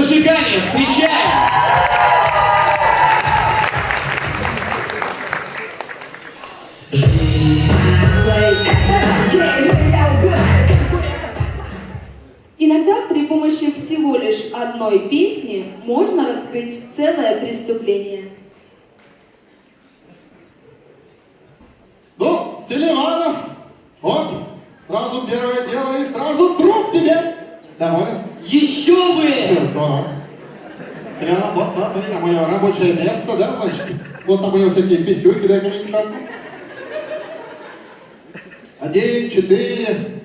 внимание, встречаем! Иногда при помощи всего лишь одной песни можно раскрыть целое преступление. Ну, Селиванов, вот, сразу первое дело и сразу труп тебе. Доволен? Еще бы! Здорово. Селиванов, вот, смотри, на мое рабочее место, да, значит, вот там у него всякие писюльки, мне десятку. Один, четыре,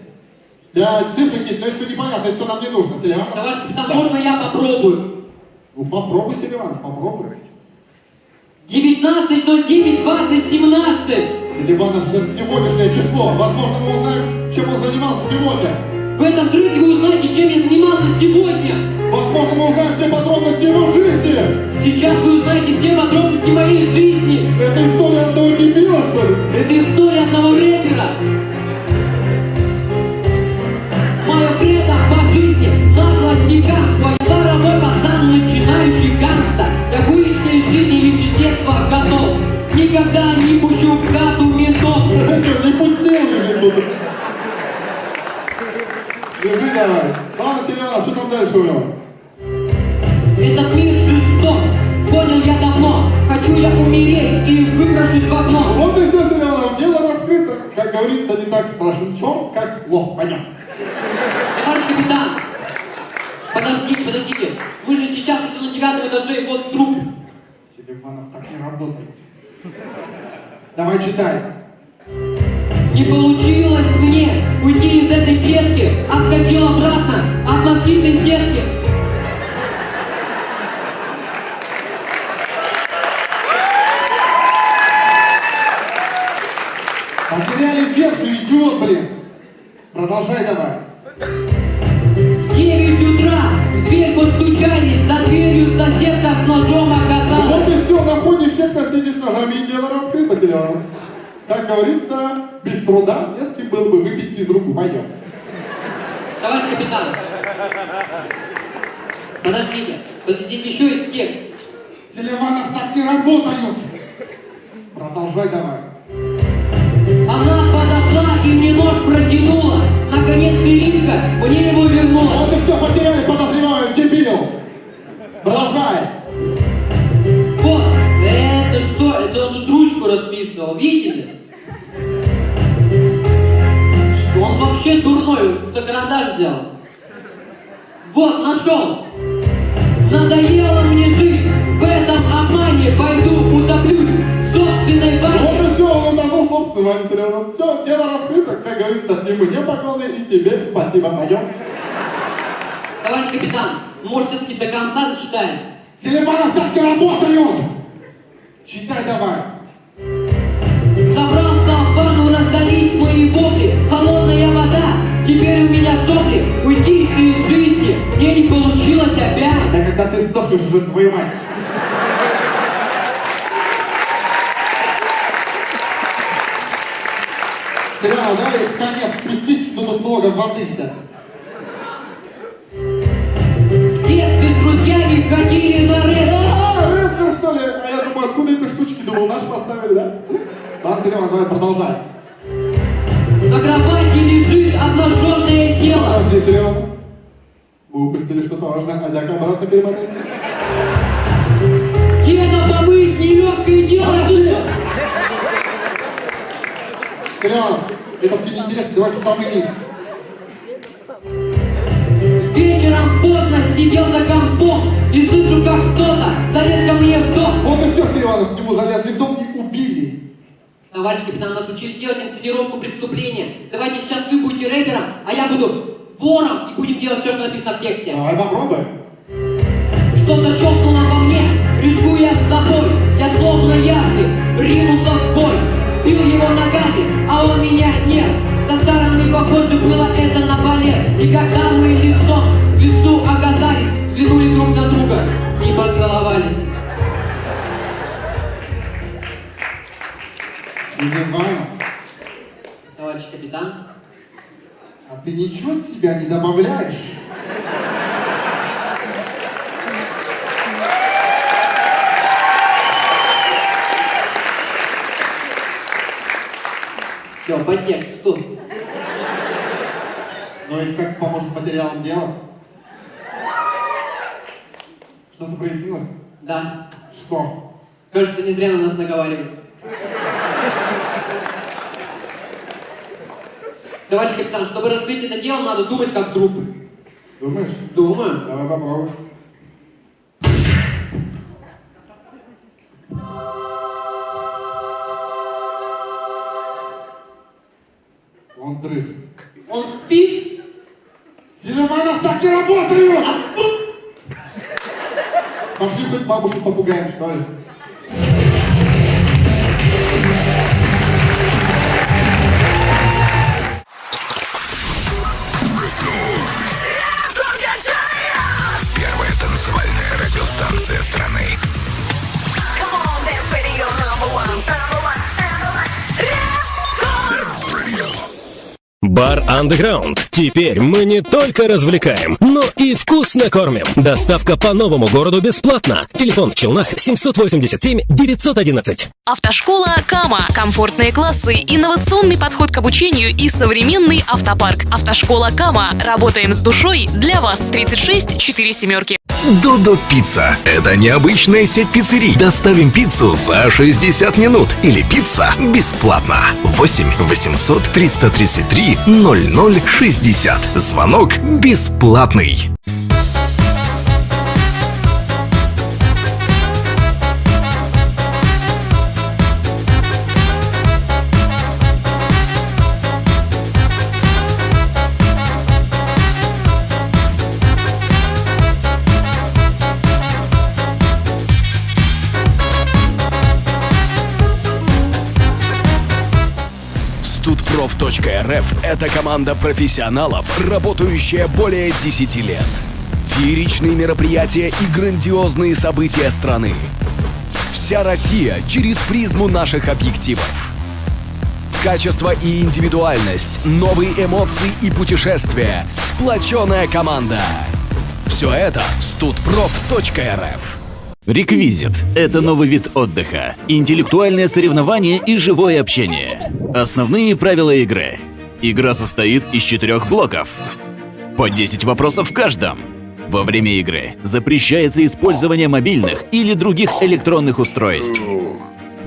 пять, цифры какие-то, но это все непонятно, это все нам не нужно, Селиванов. Товарищ капитан, Да. можно я попробую? Ну, попробуй, Селиванов, попробуй. 19.09.2017! Селиванов, это сегодняшнее число, возможно, мы узнаем, чем он занимался сегодня. В этом треке вы узнаете, чем я занимался сегодня! Возможно, мы узнаем все подробности его жизни. Сейчас вы узнаете все подробности моей жизни! Это история одного дебила, что ли? Это история одного рэпера! Что там дальше у него? Этот мир жесток, понял я давно. Хочу я умереть и выброшусь в окно. Вот и все, Селиванов, дело раскрыто. Как говорится, не так страшен черт, как лох, понятно. Товарищ капитан, подождите, подождите. Мы же сейчас уже на девятом этаже, и вот труп. Селиванов так не работает. Давай читай. Не получилось мне уйти из этой клетки, отскочил обратно от москитной сетки. Потеряли версию, идиот, блин. Продолжай давай. 9 утра в дверь постучались, за дверью соседка с ножом оказалась. Вот и все, на фоне всех соседей с ножами и дело раскрыто, Селиванов. Как говорится, без труда не с кем было бы выпить физруку. Пойдем. Товарищ капитан, подождите, вот здесь еще есть текст. Селиванов так не работают. Продолжай давай. Она подошла и мне нож протянула. Наконец Перинка мне его вернула. Вот и все, потеряли подозреваемого, видели? Что он вообще дурной, фотокарандаш взял. Вот, нашел. Надоело мне жить в этом обмане, пойду утоплюсь в собственной бане. Вот и все, он утонул собственно, Ваня Селиванов. Все, дело раскрыто, как говорится, и мне поклоны, и тебе спасибо. Пойдем. Товарищ капитан, может все-таки до конца дочитаем? Селиванов так не работают. Читай давай. Забрался в ванну, раздались мои вопли Холодная вода, теперь у меня сопли Уйти из жизни мне не получилось опять Да когда ты сдохнешь уже, твою мать. Селиванов, давай в конец спустись, ну тут много воды вся. В детстве с друзьями ходили на А, Рескер, что ли? А я думаю, откуда эти штучки, думал, наши поставили, да? Ладно, Селиван, давай продолжай. На кровати лежит обнаженное тело Подожди, Селиван. Мы упустили что-то важное, а дай обратно перемотай. Деда помыть нелегкое дело Подожди! Это все неинтересно, давай в самый низ. Вечером поздно сидел за компом И слышу, как кто-то залез ко мне в дом Вот и все, Селиванов, к нему залезли в дом и. Товарищ капитан, нас учили делать инсценировку преступления. Давайте сейчас вы будете рэпером, а я буду вором И будем делать все, что написано в тексте. Давай попробуем. Что-то щелкнуло во мне, рискуя с собой. Я словно ястреб, ринулся в бой Бил его ногами, а он меня нет. Со стороны похоже было это на балет. И когда мы лицом к лицу оказались Взглянули друг на друга и поцеловались Идем. Товарищ капитан. А ты ничего от себя не добавляешь? Все, по тексту. Но ну, если как поможет материалам дела? Что-то прояснилось? Да. Что? Кажется, не зря на нас наговаривали. Товарищ капитан, чтобы раскрыть это дело, надо думать как труп. Думаешь? Думаю. Давай попробуем. Он дрых. Он спит, Селиванов так не работают! Пошли хоть бабушку попугаем, что ли? One. Record. Бар Underground. Теперь мы не только развлекаем, но и вкусно кормим. Доставка по новому городу бесплатно. Телефон в Челнах 787 911. Автошкола Кама. Комфортные классы, инновационный подход к обучению и современный автопарк. Автошкола Кама. Работаем с душой для вас. 36 4 семерки. Додо Пицца. Это необычная сеть пиццерий. Доставим пиццу за 60 минут. Или пицца бесплатно. 8 800 333 0060. Звонок бесплатный. Студпроф.рф – это команда профессионалов, работающая более 10 лет. Фееричные мероприятия и грандиозные события страны. Вся Россия через призму наших объективов. Качество и индивидуальность, новые эмоции и путешествия, сплоченная команда. Все это студпроф.рф. Реквизит – это новый вид отдыха, интеллектуальное соревнование и живое общение. Основные правила игры. Игра состоит из четырех блоков. По 10 вопросов в каждом. Во время игры запрещается использование мобильных или других электронных устройств.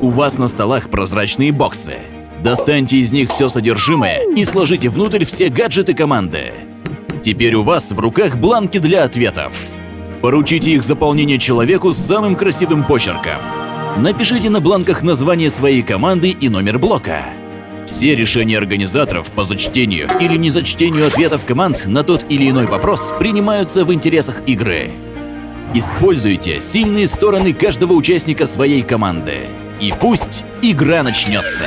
У вас на столах прозрачные боксы. Достаньте из них все содержимое и сложите внутрь все гаджеты команды. Теперь у вас в руках бланки для ответов. Поручите их заполнение человеку с самым красивым почерком. Напишите на бланках название своей команды и номер блока. Все решения организаторов по зачтению или незачтению ответов команд на тот или иной вопрос принимаются в интересах игры. Используйте сильные стороны каждого участника своей команды. И пусть игра начнется.